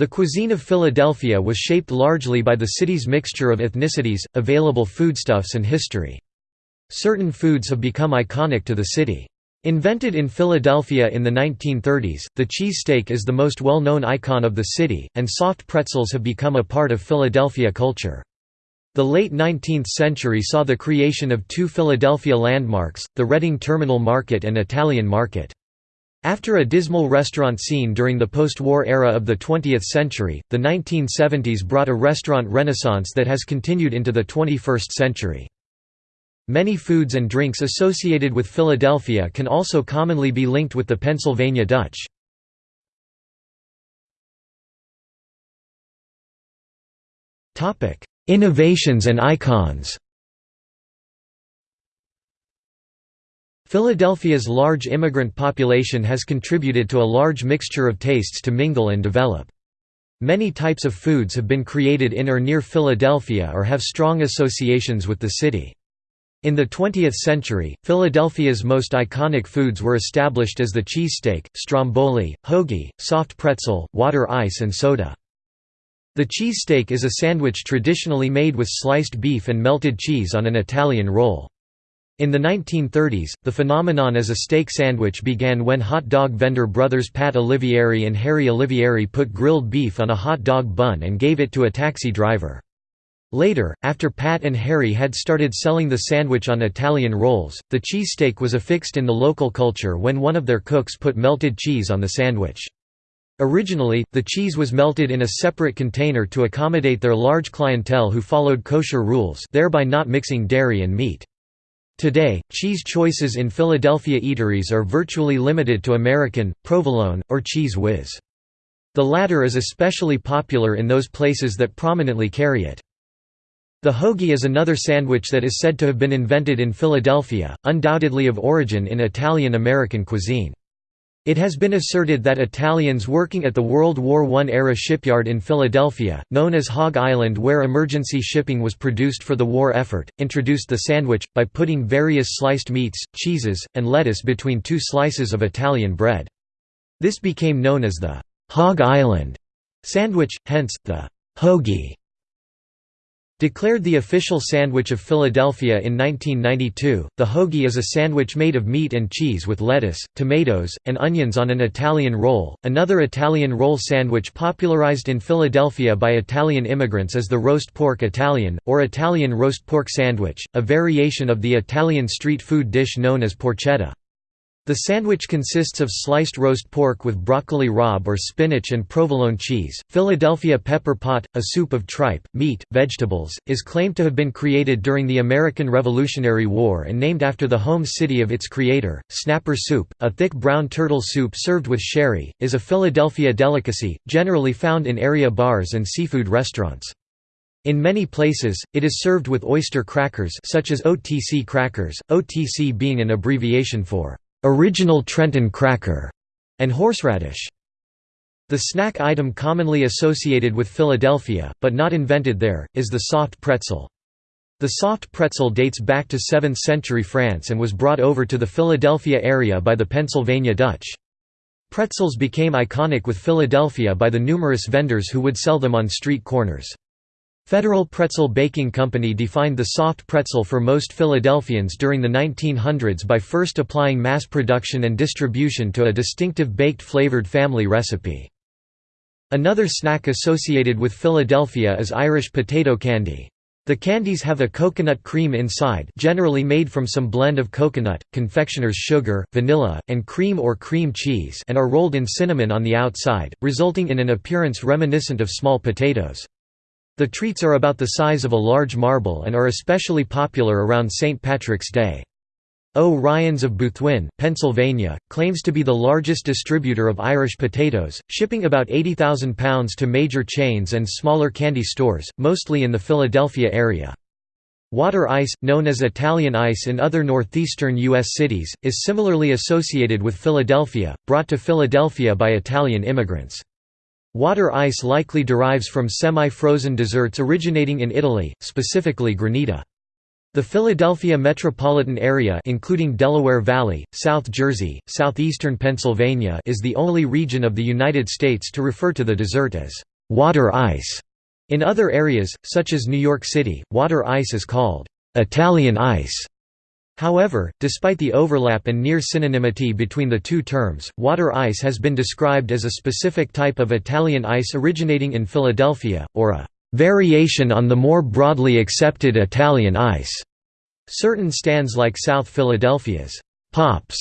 The cuisine of Philadelphia was shaped largely by the city's mixture of ethnicities, available foodstuffs and history. Certain foods have become iconic to the city. Invented in Philadelphia in the 1930s, the cheesesteak is the most well-known icon of the city, and soft pretzels have become a part of Philadelphia culture. The late 19th century saw the creation of two Philadelphia landmarks, the Reading Terminal Market and Italian Market. After a dismal restaurant scene during the post-war era of the 20th century, the 1970s brought a restaurant renaissance that has continued into the 21st century. Many foods and drinks associated with Philadelphia can also commonly be linked with the Pennsylvania Dutch. Innovations and icons Philadelphia's large immigrant population has contributed to a large mixture of tastes to mingle and develop. Many types of foods have been created in or near Philadelphia or have strong associations with the city. In the 20th century, Philadelphia's most iconic foods were established as the cheesesteak, stromboli, hoagie, soft pretzel, water ice and soda. The cheesesteak is a sandwich traditionally made with sliced beef and melted cheese on an Italian roll. In the 1930s, the phenomenon as a steak sandwich began when hot dog vendor brothers Pat Olivieri and Harry Olivieri put grilled beef on a hot dog bun and gave it to a taxi driver. Later, after Pat and Harry had started selling the sandwich on Italian rolls, the cheesesteak was affixed in the local culture when one of their cooks put melted cheese on the sandwich. Originally, the cheese was melted in a separate container to accommodate their large clientele who followed kosher rules thereby not mixing dairy and meat. Today, cheese choices in Philadelphia eateries are virtually limited to American, provolone, or Cheez Whiz. The latter is especially popular in those places that prominently carry it. The hoagie is another sandwich that is said to have been invented in Philadelphia, undoubtedly of origin in Italian-American cuisine. It has been asserted that Italians working at the World War I-era shipyard in Philadelphia, known as Hog Island where emergency shipping was produced for the war effort, introduced the sandwich, by putting various sliced meats, cheeses, and lettuce between two slices of Italian bread. This became known as the «Hog Island» sandwich, hence, the «hoagie» Declared the official sandwich of Philadelphia in 1992, the hoagie is a sandwich made of meat and cheese with lettuce, tomatoes, and onions on an Italian roll. Another Italian roll sandwich popularized in Philadelphia by Italian immigrants is the roast pork Italian, or Italian roast pork sandwich, a variation of the Italian street food dish known as porchetta. The sandwich consists of sliced roast pork with broccoli rabe or spinach and provolone cheese. Philadelphia pepper pot, a soup of tripe, meat, vegetables, is claimed to have been created during the American Revolutionary War and named after the home city of its creator. Snapper soup, a thick brown turtle soup served with sherry, is a Philadelphia delicacy, generally found in area bars and seafood restaurants. In many places, it is served with oyster crackers such as OTC crackers, OTC being an abbreviation for original Trenton cracker, and horseradish. The snack item commonly associated with Philadelphia, but not invented there, is the soft pretzel. The soft pretzel dates back to 7th century France and was brought over to the Philadelphia area by the Pennsylvania Dutch. Pretzels became iconic with Philadelphia by the numerous vendors who would sell them on street corners. Federal Pretzel Baking Company defined the soft pretzel for most Philadelphians during the 1900s by first applying mass production and distribution to a distinctive baked flavored family recipe. Another snack associated with Philadelphia is Irish potato candy. The candies have a coconut cream inside generally made from some blend of coconut, confectioner's sugar, vanilla, and cream or cream cheese and are rolled in cinnamon on the outside, resulting in an appearance reminiscent of small potatoes. The treats are about the size of a large marble and are especially popular around St. Patrick's Day. O. Ryans of Boothwyn, Pennsylvania, claims to be the largest distributor of Irish potatoes, shipping about 80,000 pounds to major chains and smaller candy stores, mostly in the Philadelphia area. Water ice, known as Italian ice in other northeastern U.S. cities, is similarly associated with Philadelphia, brought to Philadelphia by Italian immigrants. Water ice likely derives from semi-frozen desserts originating in Italy, specifically granita. The Philadelphia metropolitan area including Delaware Valley, South Jersey, southeastern Pennsylvania is the only region of the United States to refer to the dessert as water ice. In other areas, such as New York City, water ice is called Italian ice. However, despite the overlap and near synonymity between the two terms, water ice has been described as a specific type of Italian ice originating in Philadelphia, or a variation on the more broadly accepted Italian ice. Certain stands like South Philadelphia's Pops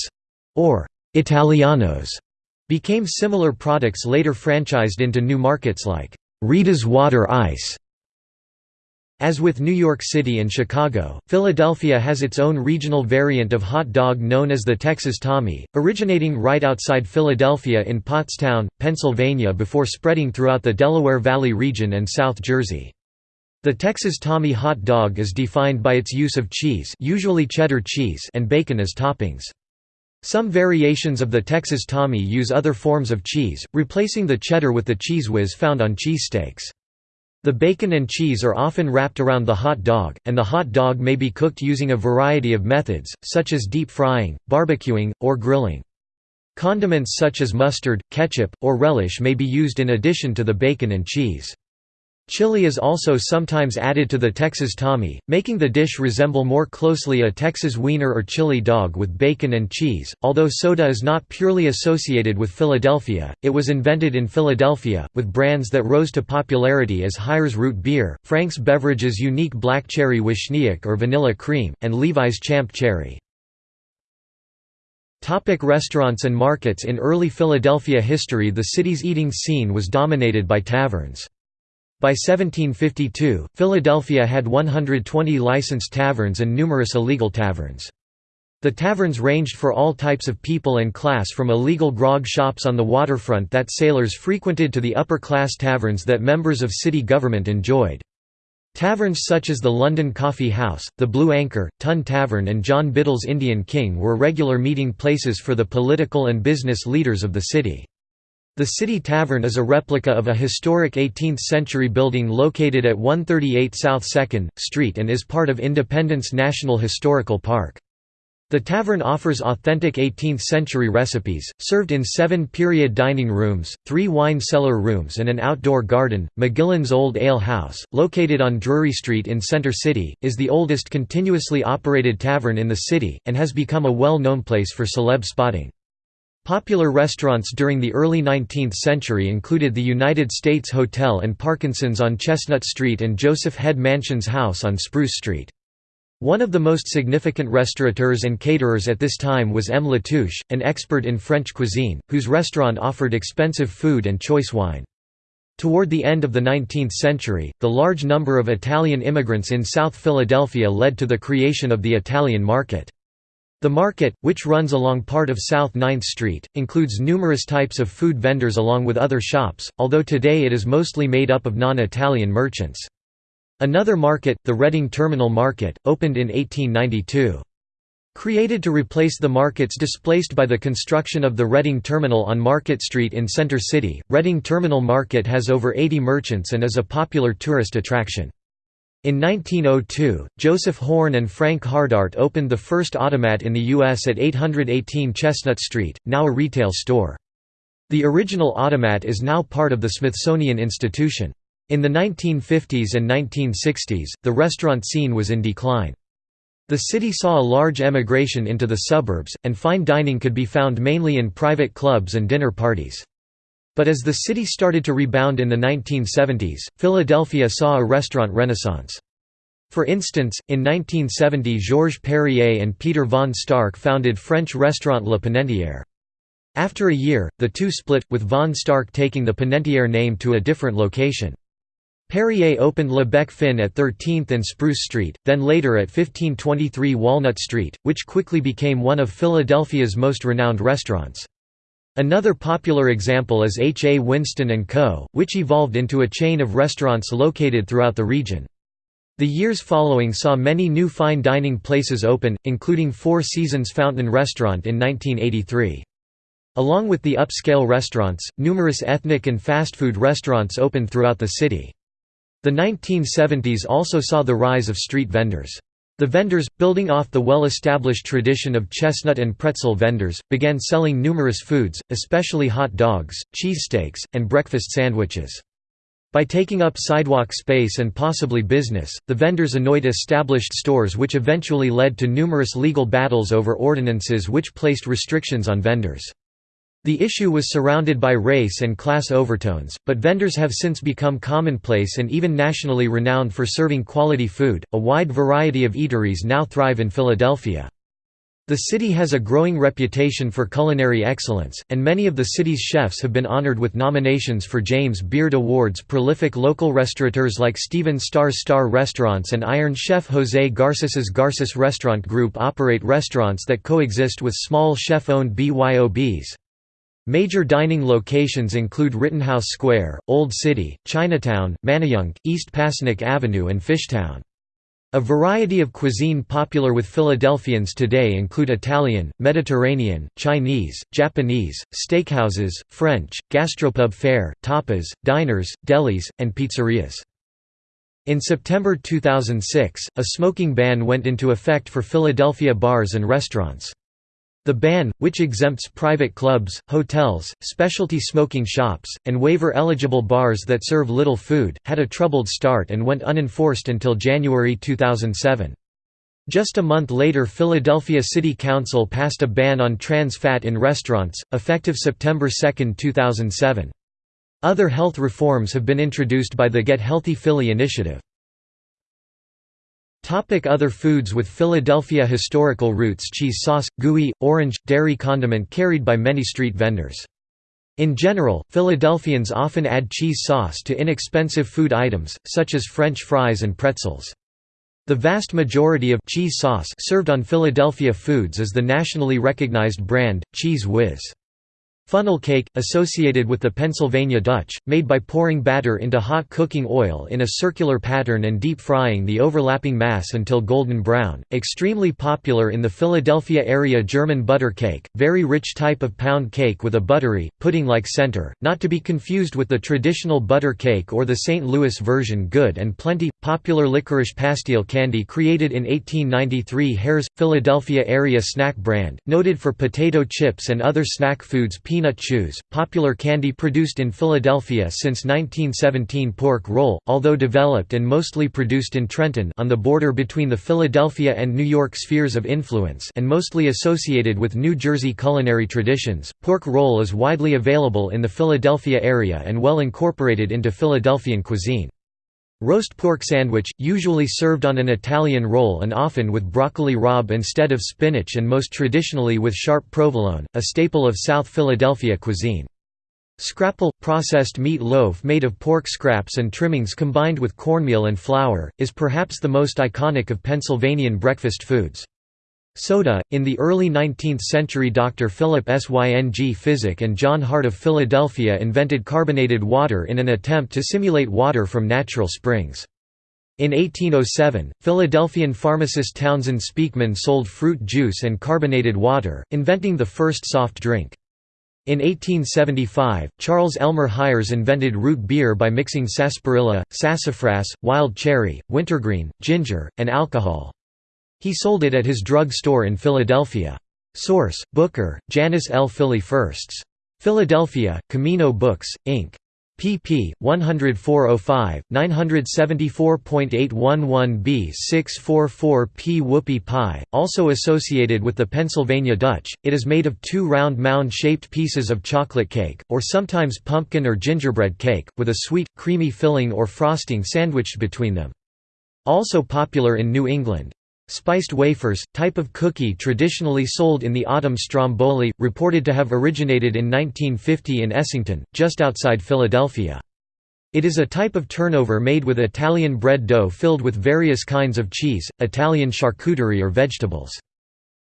or Italianos became similar products later franchised into new markets like Rita's Water Ice. As with New York City and Chicago, Philadelphia has its own regional variant of hot dog known as the Texas Tommy, originating right outside Philadelphia in Pottstown, Pennsylvania before spreading throughout the Delaware Valley region and South Jersey. The Texas Tommy hot dog is defined by its use of cheese usually cheddar cheese and bacon as toppings. Some variations of the Texas Tommy use other forms of cheese, replacing the cheddar with the Cheez Whiz found on cheesesteaks. The bacon and cheese are often wrapped around the hot dog, and the hot dog may be cooked using a variety of methods, such as deep frying, barbecuing, or grilling. Condiments such as mustard, ketchup, or relish may be used in addition to the bacon and cheese. Chili is also sometimes added to the Texas Tommy, making the dish resemble more closely a Texas wiener or chili dog with bacon and cheese. Although soda is not purely associated with Philadelphia, it was invented in Philadelphia, with brands that rose to popularity as Hires Root Beer, Frank's Beverages' unique Black Cherry Wishniak or Vanilla Cream, and Levi's Champ Cherry. Topic restaurants and markets In early Philadelphia history the city's eating scene was dominated by taverns. By 1752, Philadelphia had 120 licensed taverns and numerous illegal taverns. The taverns ranged for all types of people and class from illegal grog shops on the waterfront that sailors frequented to the upper-class taverns that members of city government enjoyed. Taverns such as the London Coffee House, the Blue Anchor, Tun Tavern and John Biddle's Indian King were regular meeting places for the political and business leaders of the city. The City Tavern is a replica of a historic 18th-century building located at 138 South 2nd, Street and is part of Independence National Historical Park. The tavern offers authentic 18th-century recipes, served in seven period dining rooms, three wine cellar rooms and an outdoor garden. McGillin's Old Ale House, located on Drury Street in Center City, is the oldest continuously operated tavern in the city, and has become a well-known place for celeb spotting. Popular restaurants during the early 19th century included the United States Hotel and Parkinson's on Chestnut Street and Joseph Head Mansion's House on Spruce Street. One of the most significant restaurateurs and caterers at this time was M. Latouche, an expert in French cuisine, whose restaurant offered expensive food and choice wine. Toward the end of the 19th century, the large number of Italian immigrants in South Philadelphia led to the creation of the Italian market. The market, which runs along part of South 9th Street, includes numerous types of food vendors along with other shops, although today it is mostly made up of non-Italian merchants. Another market, the Reading Terminal Market, opened in 1892. Created to replace the markets displaced by the construction of the Reading Terminal on Market Street in Center City, Reading Terminal Market has over 80 merchants and is a popular tourist attraction. In 1902, Joseph Horn and Frank Hardart opened the first automat in the U.S. at 818 Chestnut Street, now a retail store. The original automat is now part of the Smithsonian Institution. In the 1950s and 1960s, the restaurant scene was in decline. The city saw a large emigration into the suburbs, and fine dining could be found mainly in private clubs and dinner parties. But as the city started to rebound in the 1970s, Philadelphia saw a restaurant renaissance. For instance, in 1970 Georges Perrier and Peter von Stark founded French restaurant Le Panetière. After a year, the two split, with von Stark taking the Panetière name to a different location. Perrier opened Le Bec Fin at 13th and Spruce Street, then later at 1523 Walnut Street, which quickly became one of Philadelphia's most renowned restaurants. Another popular example is H. A. Winston & Co., which evolved into a chain of restaurants located throughout the region. The years following saw many new fine dining places open, including Four Seasons Fountain Restaurant in 1983. Along with the upscale restaurants, numerous ethnic and fast food restaurants opened throughout the city. The 1970s also saw the rise of street vendors. The vendors, building off the well-established tradition of chestnut and pretzel vendors, began selling numerous foods, especially hot dogs, cheesesteaks, and breakfast sandwiches. By taking up sidewalk space and possibly business, the vendors annoyed established stores which eventually led to numerous legal battles over ordinances which placed restrictions on vendors. The issue was surrounded by race and class overtones, but vendors have since become commonplace and even nationally renowned for serving quality food. A wide variety of eateries now thrive in Philadelphia. The city has a growing reputation for culinary excellence, and many of the city's chefs have been honored with nominations for James Beard Awards. Prolific local restaurateurs like Stephen Starr's Starr Restaurants and Iron Chef Jose Garces's Garces Restaurant Group operate restaurants that coexist with small chef-owned BYOBs. Major dining locations include Rittenhouse Square, Old City, Chinatown, Manayunk, East Passyunk Avenue and Fishtown. A variety of cuisine popular with Philadelphians today include Italian, Mediterranean, Chinese, Japanese, steakhouses, French, gastropub fare, tapas, diners, delis, and pizzerias. In September 2006, a smoking ban went into effect for Philadelphia bars and restaurants. The ban, which exempts private clubs, hotels, specialty smoking shops, and waiver-eligible bars that serve little food, had a troubled start and went unenforced until January 2007. Just a month later Philadelphia City Council passed a ban on trans fat in restaurants, effective September 2, 2007. Other health reforms have been introduced by the Get Healthy Philly initiative. Topic other foods with Philadelphia historical roots Cheese sauce, gooey, orange, dairy condiment carried by many street vendors. In general, Philadelphians often add cheese sauce to inexpensive food items, such as French fries and pretzels. The vast majority of cheese sauce served on Philadelphia foods is the nationally recognized brand, Cheez Whiz. Funnel cake, associated with the Pennsylvania Dutch, made by pouring batter into hot cooking oil in a circular pattern and deep frying the overlapping mass until golden brown. Extremely popular in the Philadelphia area German butter cake, very rich type of pound cake with a buttery, pudding-like center, not to be confused with the traditional butter cake or the St. Louis version good and plenty. Popular licorice pastille candy created in 1893 Herr's, Philadelphia area snack brand, noted for potato chips and other snack foods Peanut Chews, popular candy produced in Philadelphia since 1917 Pork roll, although developed and mostly produced in Trenton on the border between the Philadelphia and New York spheres of influence and mostly associated with New Jersey culinary traditions, pork roll is widely available in the Philadelphia area and well incorporated into Philadelphian cuisine. Roast pork sandwich, usually served on an Italian roll and often with broccoli rabe instead of spinach and most traditionally with sharp provolone, a staple of South Philadelphia cuisine. Scrapple, processed meat loaf made of pork scraps and trimmings combined with cornmeal and flour, is perhaps the most iconic of Pennsylvanian breakfast foods. Soda, in the early 19th century Dr. Philip Syng Physic and John Hart of Philadelphia invented carbonated water in an attempt to simulate water from natural springs. In 1807, Philadelphian pharmacist Townsend Speakman sold fruit juice and carbonated water, inventing the first soft drink. In 1875, Charles Elmer Hires invented root beer by mixing sarsaparilla, sassafras, wild cherry, wintergreen, ginger, and alcohol. He sold it at his drug store in Philadelphia. Source: Booker, Janice L. Philly Firsts. Philadelphia, Camino Books, Inc. pp. 10405, 974.811b 644p Whoopie pie, also associated with the Pennsylvania Dutch, it is made of two round mound-shaped pieces of chocolate cake, or sometimes pumpkin or gingerbread cake, with a sweet, creamy filling or frosting sandwiched between them. Also popular in New England. Spiced wafers, type of cookie traditionally sold in the autumn stromboli, reported to have originated in 1950 in Essington, just outside Philadelphia. It is a type of turnover made with Italian bread dough filled with various kinds of cheese, Italian charcuterie or vegetables.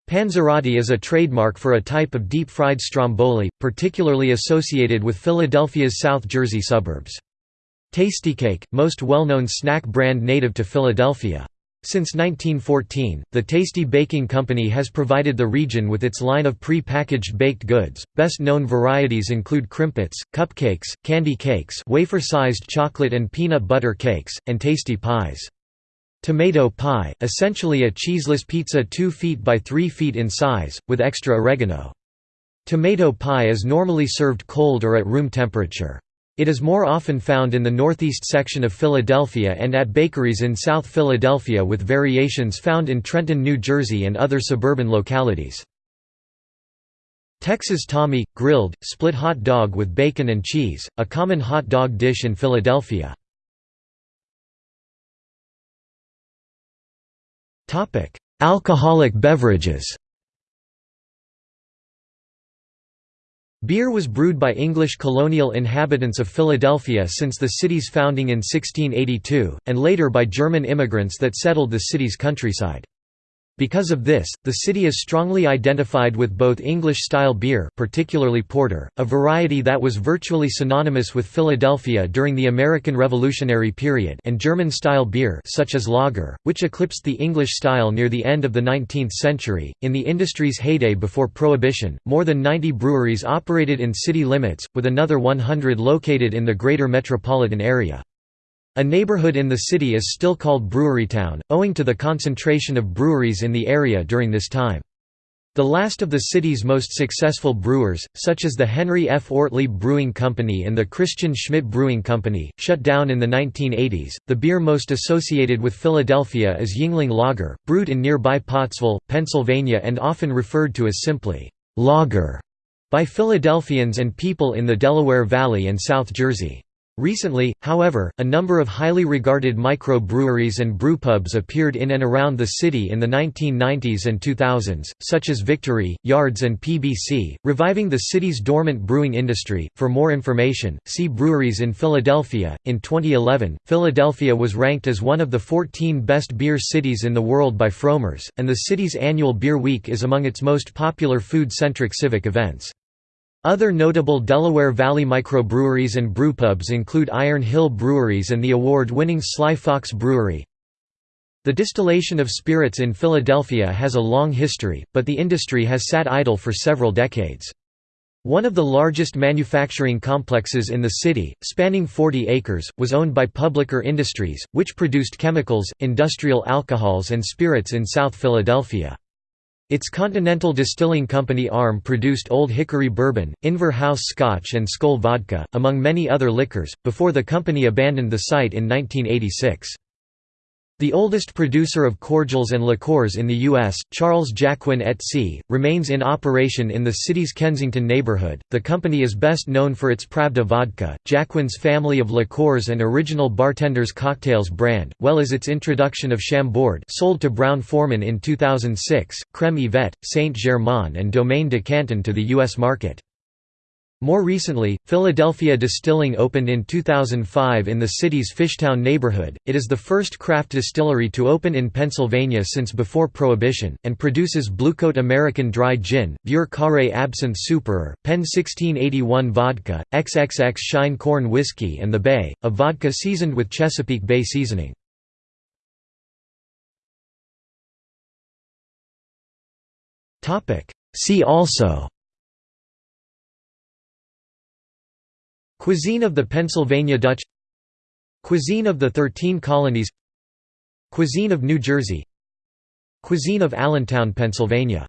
Panzerotti is a trademark for a type of deep-fried stromboli, particularly associated with Philadelphia's South Jersey suburbs. Tastykake, most well-known snack brand native to Philadelphia. Since 1914, the Tasty Baking Company has provided the region with its line of pre-packaged baked goods. Best known varieties include Krimpets, cupcakes, Kandy Kakes, wafer-sized chocolate and peanut butter cakes, and tasty pies. Tomato pie, essentially a cheeseless pizza 2 feet by 3 feet in size, with extra oregano. Tomato pie is normally served cold or at room temperature. It is more often found in the northeast section of Philadelphia and at bakeries in South Philadelphia with variations found in Trenton, New Jersey and other suburban localities. Texas Tommy – grilled, split hot dog with bacon and cheese, a common hot dog dish in Philadelphia. Alcoholic beverages Beer was brewed by English colonial inhabitants of Philadelphia since the city's founding in 1682, and later by German immigrants that settled the city's countryside. Because of this, the city is strongly identified with both English-style beer particularly porter, a variety that was virtually synonymous with Philadelphia during the American Revolutionary period and German-style beer such as lager, which eclipsed the English style near the end of the 19th century. In the industry's heyday before Prohibition, more than 90 breweries operated in city limits, with another 100 located in the greater metropolitan area. A neighborhood in the city is still called Brewerytown, owing to the concentration of breweries in the area during this time. The last of the city's most successful brewers, such as the Henry F. Ortlieb Brewing Company and the Christian Schmidt Brewing Company, shut down in the 1980s. The beer most associated with Philadelphia is Yuengling Lager, brewed in nearby Pottsville, Pennsylvania and often referred to as simply lager by Philadelphians and people in the Delaware Valley and South Jersey. Recently, however, a number of highly regarded micro-breweries and brewpubs appeared in and around the city in the 1990s and 2000s, such as Victory, Yards and PBC, reviving the city's dormant brewing industry. For more information, see Breweries in Philadelphia. In 2011, Philadelphia was ranked as one of the 14 best beer cities in the world by Frommer's, and the city's annual Beer Week is among its most popular food-centric civic events. Other notable Delaware Valley microbreweries and brewpubs include Iron Hill Breweries and the award-winning Sly Fox Brewery. The distillation of spirits in Philadelphia has a long history, but the industry has sat idle for several decades. One of the largest manufacturing complexes in the city, spanning 40 acres, was owned by Publicker Industries, which produced chemicals, industrial alcohols and spirits in South Philadelphia. Its Continental Distilling Company arm produced Old Hickory Bourbon, Inver House Scotch and Skol Vodka, among many other liquors, before the company abandoned the site in 1986. The oldest producer of cordials and liqueurs in the U.S., Charles Jacquin et Cie., remains in operation in the city's Kensington neighborhood. The company is best known for its Pravda vodka, Jacquin's family of liqueurs and original bartender's cocktails brand, well as its introduction of Chambord sold to Brown-Forman in 2006, Creme Yvette, Saint Germain and Domaine de Canton to the U.S. market. More recently, Philadelphia Distilling opened in 2005 in the city's Fishtown neighborhood. It is the first craft distillery to open in Pennsylvania since before Prohibition, and produces Bluecoat American Dry Gin, Vieux Carré Absinthe Supérieure, Penn 1681 Vodka, XXX Shine Corn Whiskey, and The Bay, a vodka seasoned with Chesapeake Bay seasoning. See also Cuisine of the Pennsylvania Dutch. Cuisine of the Thirteen Colonies. Cuisine of New Jersey. Cuisine of Allentown, Pennsylvania